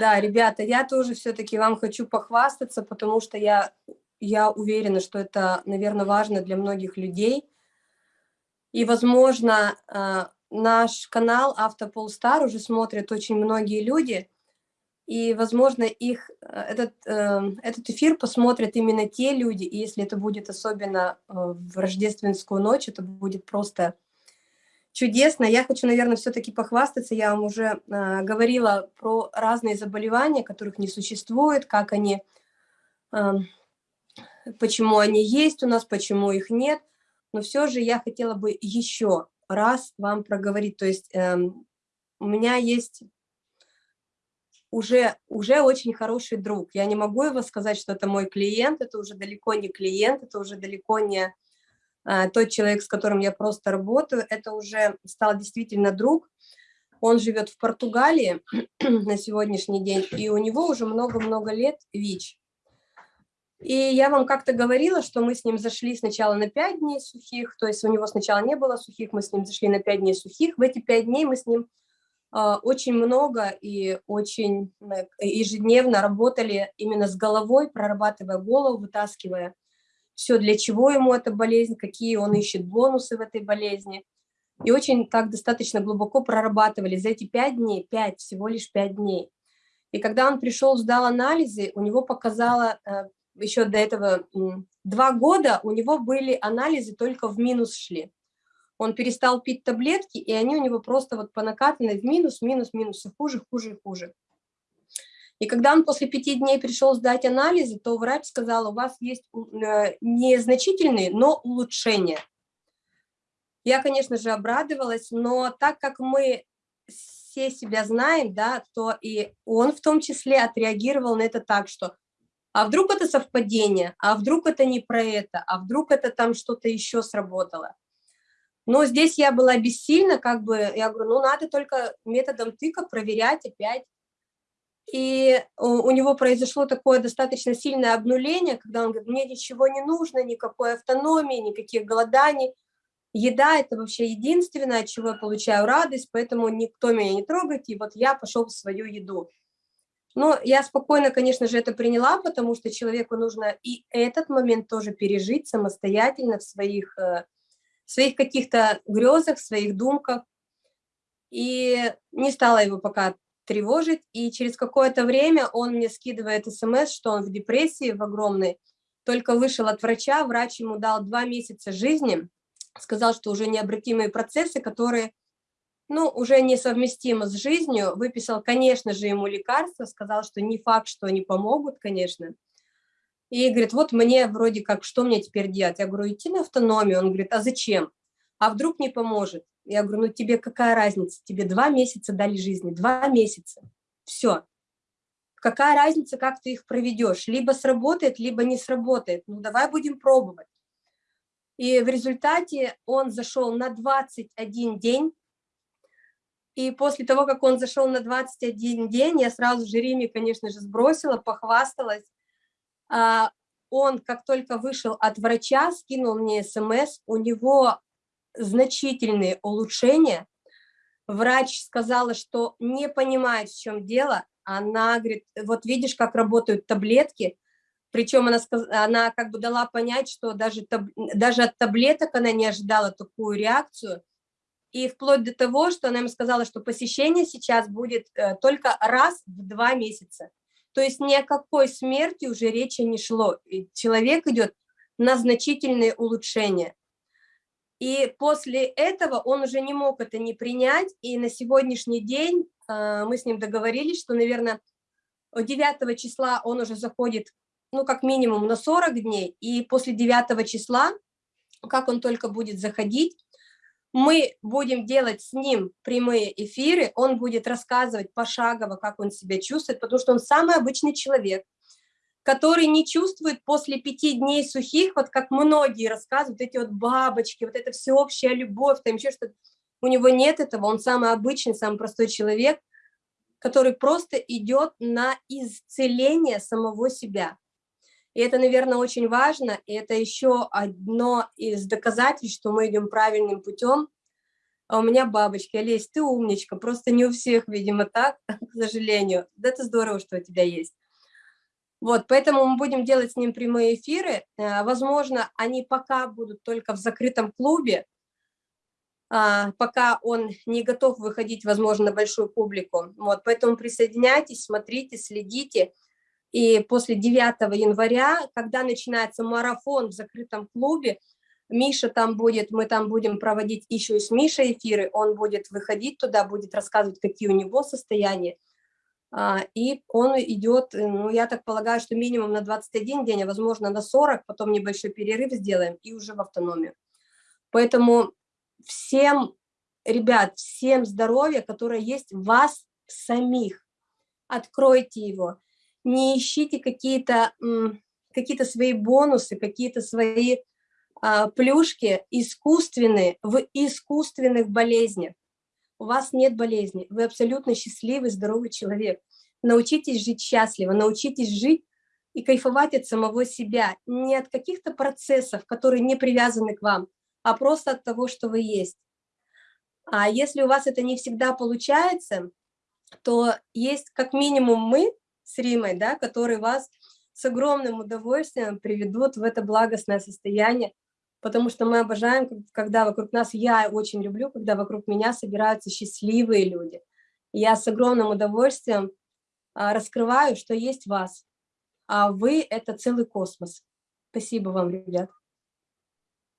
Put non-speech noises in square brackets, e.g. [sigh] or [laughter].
Да, ребята, я тоже все-таки вам хочу похвастаться, потому что я, я уверена, что это, наверное, важно для многих людей. И, возможно, а, наш канал Автополстар уже смотрят очень многие люди, и, возможно, их, э, этот, эм, этот эфир посмотрят именно те люди, и если это будет особенно э, в рождественскую ночь, это будет просто чудесно. Я хочу, наверное, все-таки похвастаться. Я вам уже э, говорила про разные заболевания, которых не существует, как они, э, почему они есть у нас, почему их нет. Но все же я хотела бы еще раз вам проговорить. То есть э, у меня есть уже, уже очень хороший друг. Я не могу его сказать, что это мой клиент, это уже далеко не клиент, это уже далеко не тот человек, с которым я просто работаю, это уже стал действительно друг. Он живет в Португалии [clears throat] на сегодняшний день, и у него уже много-много лет ВИЧ. И я вам как-то говорила, что мы с ним зашли сначала на 5 дней сухих, то есть у него сначала не было сухих, мы с ним зашли на 5 дней сухих. В эти 5 дней мы с ним а, очень много и очень э, ежедневно работали именно с головой, прорабатывая голову, вытаскивая все, для чего ему эта болезнь, какие он ищет бонусы в этой болезни. И очень так достаточно глубоко прорабатывали за эти пять дней, пять, всего лишь пять дней. И когда он пришел, сдал анализы, у него показало, э, еще до этого два года, у него были анализы только в минус шли он перестал пить таблетки, и они у него просто вот по накатанной в минус, минус, минус, все хуже, хуже и хуже. И когда он после пяти дней пришел сдать анализы, то врач сказал, у вас есть э, незначительные, но улучшения. Я, конечно же, обрадовалась, но так как мы все себя знаем, да, то и он в том числе отреагировал на это так, что а вдруг это совпадение, а вдруг это не про это, а вдруг это там что-то еще сработало. Но здесь я была бессильна, как бы, я говорю, ну, надо только методом тыка проверять опять. И у него произошло такое достаточно сильное обнуление, когда он говорит, мне ничего не нужно, никакой автономии, никаких голоданий. Еда – это вообще единственное, от чего я получаю радость, поэтому никто меня не трогает, и вот я пошел в свою еду. Но я спокойно, конечно же, это приняла, потому что человеку нужно и этот момент тоже пережить самостоятельно в своих э, своих каких-то грезах, в своих думках. И не стала его пока тревожить. И через какое-то время он мне скидывает смс, что он в депрессии, в огромной. Только вышел от врача, врач ему дал два месяца жизни, сказал, что уже необратимые процессы, которые ну, уже несовместимы с жизнью, выписал, конечно же, ему лекарства, сказал, что не факт, что они помогут, конечно, и говорит, вот мне вроде как, что мне теперь делать? Я говорю, идти на автономию. Он говорит, а зачем? А вдруг не поможет? Я говорю, ну тебе какая разница? Тебе два месяца дали жизни, два месяца. Все. Какая разница, как ты их проведешь? Либо сработает, либо не сработает. Ну давай будем пробовать. И в результате он зашел на 21 день. И после того, как он зашел на 21 день, я сразу же Риме, конечно же, сбросила, похвасталась. А, он, как только вышел от врача, скинул мне смс, у него значительные улучшения. Врач сказала, что не понимает, в чем дело. Она говорит, вот видишь, как работают таблетки. Причем она, она как бы дала понять, что даже, даже от таблеток она не ожидала такую реакцию. И вплоть до того, что она ему сказала, что посещение сейчас будет э, только раз в два месяца. То есть ни о какой смерти уже речи не шло. И человек идет на значительные улучшения. И после этого он уже не мог это не принять, и на сегодняшний день э, мы с ним договорились, что, наверное, 9 числа он уже заходит, ну, как минимум на 40 дней, и после 9 числа, как он только будет заходить, мы будем делать с ним прямые эфиры, он будет рассказывать пошагово, как он себя чувствует, потому что он самый обычный человек, который не чувствует после пяти дней сухих, вот как многие рассказывают, эти вот бабочки, вот эта всеобщая любовь, там еще что-то. У него нет этого, он самый обычный, самый простой человек, который просто идет на исцеление самого себя. И это, наверное, очень важно, и это еще одно из доказательств, что мы идем правильным путем. а у меня бабочки. Олесь, ты умничка, просто не у всех, видимо, так, [laughs] к сожалению. Да это здорово, что у тебя есть. Вот, поэтому мы будем делать с ним прямые эфиры. Э, возможно, они пока будут только в закрытом клубе, а, пока он не готов выходить, возможно, на большую публику. Вот, поэтому присоединяйтесь, смотрите, следите. И после 9 января, когда начинается марафон в закрытом клубе, Миша там будет, мы там будем проводить еще и с Мишей эфиры, он будет выходить туда, будет рассказывать, какие у него состояния. А, и он идет, э, ну, я так полагаю, что минимум на 21 день, а возможно на 40, потом небольшой перерыв сделаем и уже в автономию. Поэтому всем, ребят, всем здоровья, которое есть в вас самих. Откройте его. Не ищите какие-то какие, -то, свои бонусы, какие-то свои а, плюшки искусственные в искусственных болезнях. У вас нет болезни, вы абсолютно счастливый, здоровый человек. Научитесь жить счастливо, научитесь жить и кайфовать от самого себя, не от каких-то процессов, которые не привязаны к вам, а просто от того, что вы есть. А если у вас это не всегда получается, то есть как минимум мы с Римой, да, которые вас с огромным удовольствием приведут в это благостное состояние, потому что мы обожаем, когда вокруг нас, я очень люблю, когда вокруг меня собираются счастливые люди. Я с огромным удовольствием а, раскрываю, что есть вас, а вы – это целый космос. Спасибо вам, ребят.